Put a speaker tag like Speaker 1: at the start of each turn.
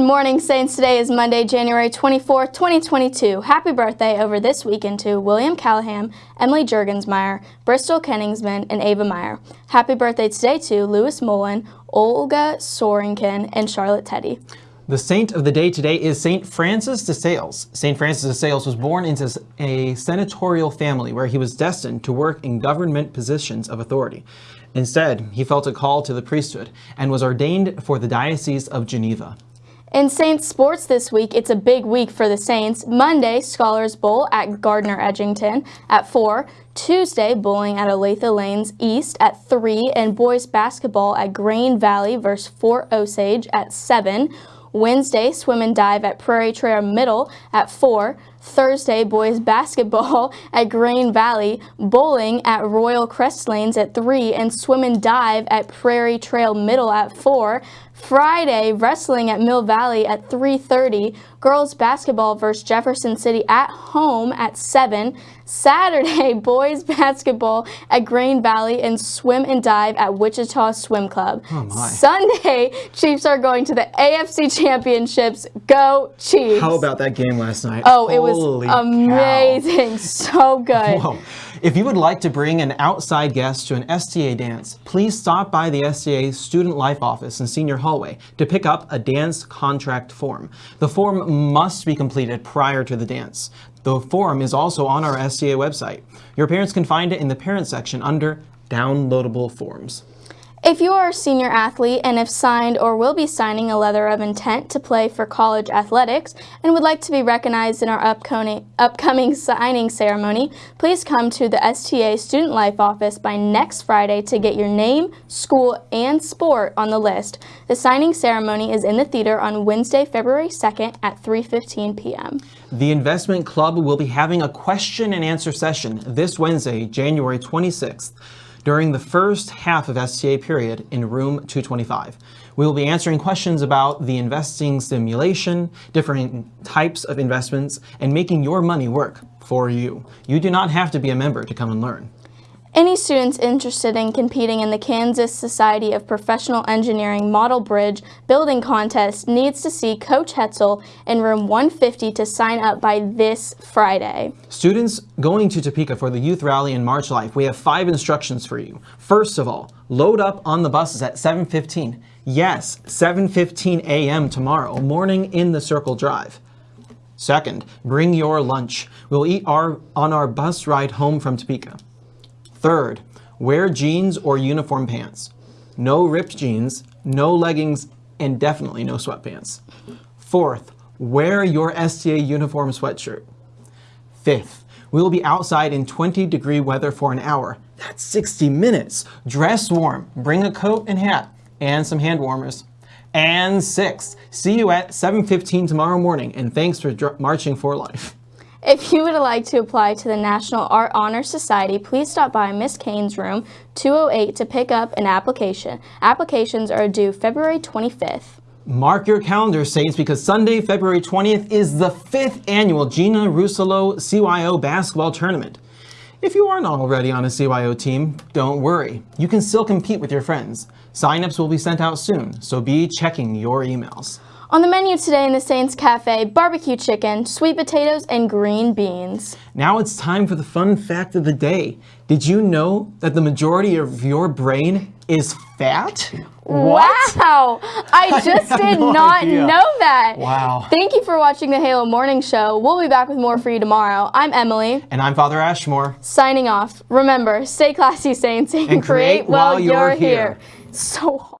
Speaker 1: Good morning, Saints. Today is Monday, January 24, 2022. Happy birthday over this weekend to William Callahan, Emily Jurgensmeyer, Bristol Kenningsman, and Ava Meyer. Happy birthday today to Louis Mullen, Olga Sorenkin, and Charlotte Teddy.
Speaker 2: The saint of the day today is St. Francis de Sales. St. Francis de Sales was born into a senatorial family where he was destined to work in government positions of authority. Instead, he felt a call to the priesthood and was ordained for the Diocese of Geneva.
Speaker 1: In Saints sports this week, it's a big week for the Saints. Monday, Scholars Bowl at Gardner Edgerton at 4. Tuesday, bowling at Olathe Lanes East at 3. And boys basketball at Grain Valley versus Fort Osage at 7. Wednesday, swim and dive at Prairie Trail Middle at 4. Thursday, boys basketball at Grain Valley, bowling at Royal Crest Lanes at 3, and swim and dive at Prairie Trail Middle at 4. Friday, wrestling at Mill Valley at 3.30, girls basketball versus Jefferson City at home at 7. Saturday, boys basketball at Grain Valley and swim and dive at Wichita Swim Club.
Speaker 2: Oh
Speaker 1: Sunday, Chiefs are going to the AFC Championships. Go Chiefs!
Speaker 2: How about that game last night?
Speaker 1: Oh, it was amazing.
Speaker 2: Cow.
Speaker 1: So good.
Speaker 2: Whoa. If you would like to bring an outside guest to an STA dance, please stop by the STA Student Life Office in Senior Hallway to pick up a dance contract form. The form must be completed prior to the dance. The form is also on our STA website. Your parents can find it in the parent section under downloadable forms.
Speaker 1: If you are a senior athlete and have signed or will be signing a letter of intent to play for college athletics and would like to be recognized in our upcoming, signing ceremony, please come to the STA Student Life Office by next Friday to get your name, school, and sport on the list. The signing ceremony is in the theater on Wednesday, February 2nd at 3.15 p.m.
Speaker 2: The Investment Club will be having a question and answer session this Wednesday, January 26th during the first half of STA period in room 225. We will be answering questions about the investing simulation, different types of investments, and making your money work for you. You do not have to be a member to come and learn.
Speaker 1: Any students interested in competing in the Kansas Society of Professional Engineering Model Bridge Building Contest needs to see Coach Hetzel in room 150 to sign up by this Friday.
Speaker 2: Students going to Topeka for the Youth Rally in March Life, we have five instructions for you. First of all, load up on the buses at 7.15. Yes, 7.15 a.m. tomorrow morning in the Circle Drive. Second, bring your lunch. We'll eat our, on our bus ride home from Topeka. Third, wear jeans or uniform pants. No ripped jeans, no leggings, and definitely no sweatpants. Fourth, wear your STA uniform sweatshirt. Fifth, we will be outside in 20 degree weather for an hour. That's 60 minutes. Dress warm, bring a coat and hat, and some hand warmers. And sixth, see you at 7.15 tomorrow morning, and thanks for marching for life.
Speaker 1: If you would like to apply to the National Art Honor Society, please stop by Miss Kane's room 208 to pick up an application. Applications are due February 25th.
Speaker 2: Mark your calendar, Saints, because Sunday, February 20th is the fifth annual Gina Rusolo CYO basketball tournament. If you aren't already on a CYO team, don't worry. You can still compete with your friends. Sign-ups will be sent out soon, so be checking your emails.
Speaker 1: On the menu today in the Saints Cafe, barbecue chicken, sweet potatoes, and green beans.
Speaker 2: Now it's time for the fun fact of the day. Did you know that the majority of your brain is fat?
Speaker 1: What? Wow! I just did no not idea. know that.
Speaker 2: Wow.
Speaker 1: Thank you for watching the Halo Morning Show. We'll be back with more for you tomorrow. I'm Emily.
Speaker 2: And I'm Father Ashmore.
Speaker 1: Signing off. Remember, stay classy, Saints, and,
Speaker 2: and create, create while, while you're, you're here.
Speaker 1: here. So